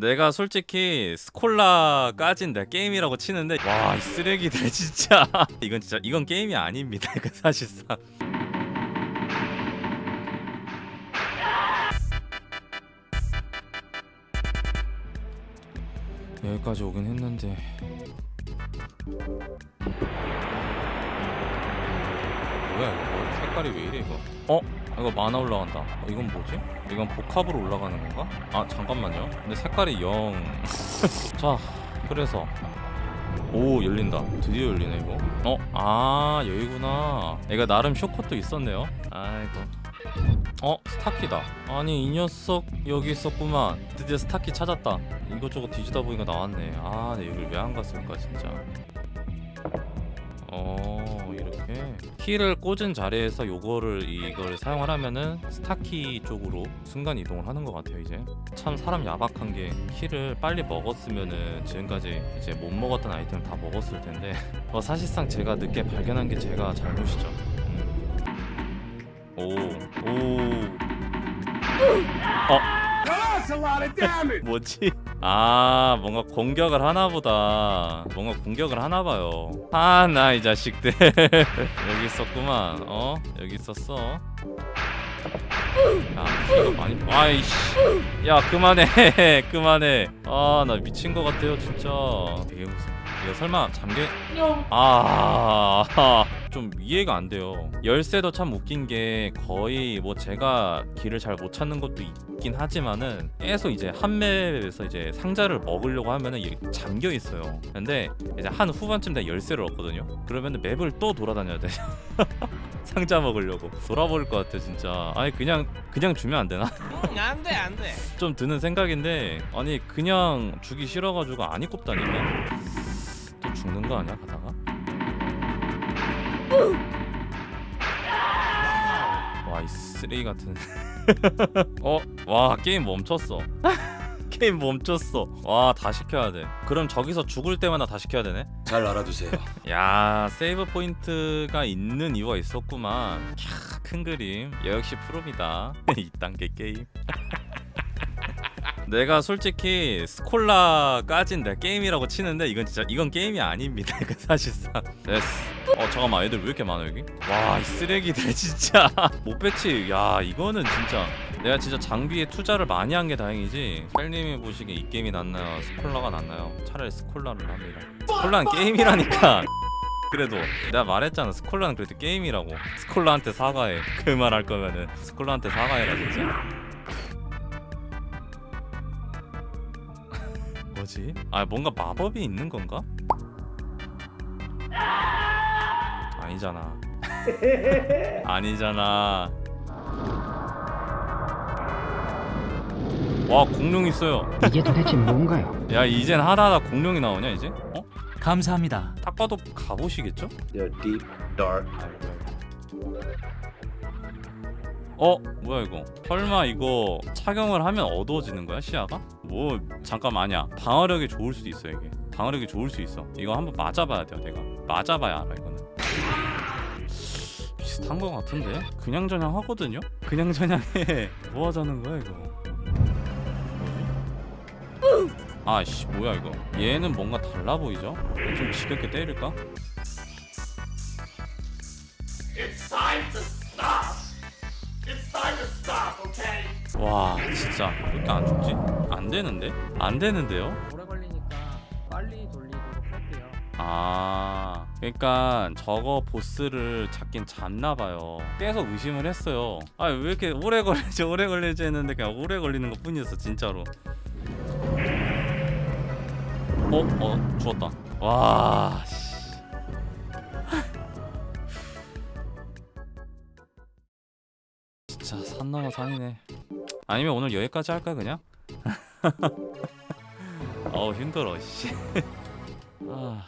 내가 솔직히 스콜라까진 내 게임이라고 치는데 와 이 쓰레기들 진짜. 이건 진짜 이건 게임이 아닙니다 이거 사실상. 여기까지 오긴 했는데. 뭐야 이거? 뭐, 색깔이 왜 이래 이거? 어? 이거 만화 올라간다. 어, 이건 뭐지? 이건 복합으로 올라가는 건가? 아 잠깐만요. 근데 색깔이 0 자 그래서. 오 열린다. 드디어 열리네 이거. 어? 아 여기구나. 얘가 나름 쇼컷도 있었네요. 아이고. 어? 스타키다. 아니 이 녀석 여기 있었구만. 드디어 스타키 찾았다. 이것저것 뒤지다 보니까 나왔네. 아내 여길 왜 안 갔을까 진짜. 어 이렇게 키를 꽂은 자리에서 요거를 이걸 사용을 하면은 스타키 쪽으로 순간 이동을 하는 것 같아요 이제 참 사람 야박한 게 키를 빨리 먹었으면은 지금까지 이제 못 먹었던 아이템 다 먹었을 텐데 어, 사실상 제가 늦게 발견한 게 제가 잘못이죠 음. 오, 오. That's a lot of damage. 뭐지? 아 뭔가 공격을 하나 보다. 뭔가 공격을 하나 봐요. 아 나 이 자식들. 여기 있었구만. 어? 여기 있었어? 야 이거 많이 아이씨. 야 그만해. 그만해. 아 나 미친 것 같아요 진짜. 이게 무슨 이거 설마 잠겨 아 좀 이해가 안 돼요. 열쇠도 참 웃긴 게 거의 뭐 제가 길을 잘 못 찾는 것도 있긴 하지만은 계속 이제 한 맵에서 이제 상자를 먹으려고 하면은 잠겨 있어요. 근데 이제 한 후반쯤 돼 열쇠를 얻거든요. 그러면은 맵을 또 돌아다녀야 돼. 상자 먹으려고. 돌아버릴 것 같아 진짜. 아니 그냥 그냥 주면 안 되나? 응, 안 돼, 안 돼. 좀 드는 생각인데 아니 그냥 주기 싫어가지고 안 입고 다니면 또 죽는 거 아니야 가다가? 와 이 쓰레기 같은. 어? 와 게임 멈췄어. 게임 멈췄어. 와 다 시켜야 돼. 그럼 저기서 죽을 때마다 다 시켜야 되네? 잘 알아두세요. 야 save point가 있는 이유가 있었구만. 캬, 큰 그림. 역시 프로입니다. 2단계 게임 내가 솔직히 스콜라까진 내 게임이라고 치는데 이건 진짜 이건 게임이 아닙니다 사실상. 됐어 어 잠깐만 애들 왜 이렇게 많아 여기? 와 이 쓰레기들 진짜. 못 배치. 야 이거는 진짜. 내가 진짜 장비에 투자를 많이 한 게 다행이지. 펠님이 보시기에 이 게임이 낫나요? 스콜라가 낫나요? 차라리 스콜라를 합니다. 스콜라는 게임이라니까. 그래도 내가 말했잖아 스콜라는 그래도 게임이라고. 스콜라한테 사과해. 그 말 할 거면은 스콜라한테 사과해라 진짜 뭐지? 아 뭔가 마법이 있는 건가? 아니잖아 아니잖아 와 공룡 있어요 이게 도대체 뭔가요? 야 이젠 하다하다 공룡이 나오냐 이제? 어? 감사합니다. 딱 봐도 갑옷이겠죠? 어? 뭐야 이거 설마 이거 착용을 하면 어두워지는 거야 시야가? 뭐 잠깐 아니야 방어력이 좋을 수도 있어 이게 방어력이 좋을 수 있어 이거 한번 맞아봐야 돼요 내가 맞아봐야 알아 이거는 비슷한 거 같은데? 그냥 저냥 하거든요? 그냥 저냥해 뭐 하자는 거야 이거? 아씨 뭐야 이거 얘는 뭔가 달라 보이죠? 좀 지겹게 때릴까? 와 진짜 왜 이렇게 안 죽지? 안 되는데? 안 되는데요? 오래 걸리니까 빨리 돌리도록 할게요. 아 그러니까 저거 보스를 잡긴 잡나봐요 계속 의심을 했어요 아 왜 이렇게 오래 걸리지 오래 걸리지 했는데 그냥 오래 걸리는 것 뿐이었어 진짜로 어? 어 죽었다 와 산 넘어 산이네. 아니면 오늘 여기까지 할까 그냥? 어우 힘들어 씨. 아...